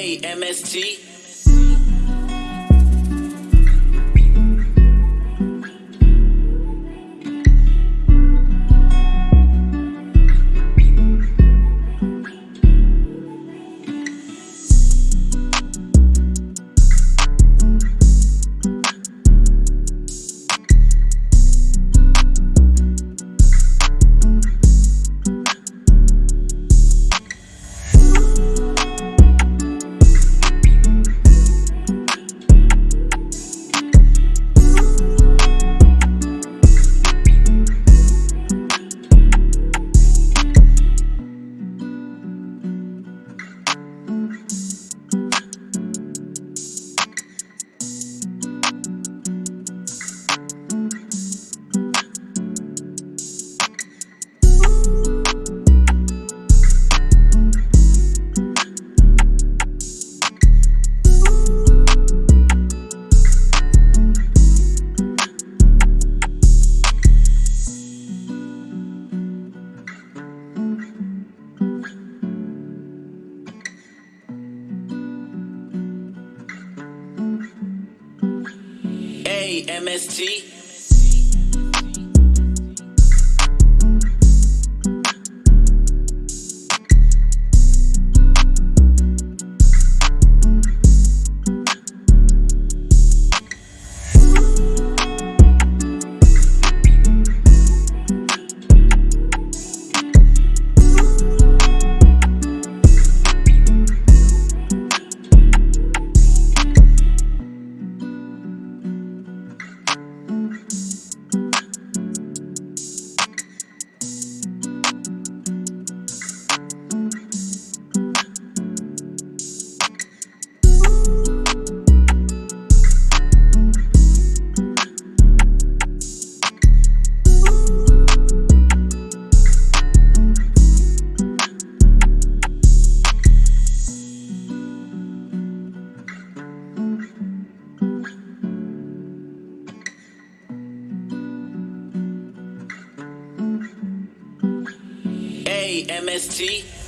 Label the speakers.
Speaker 1: A M S T. AMST. AMST.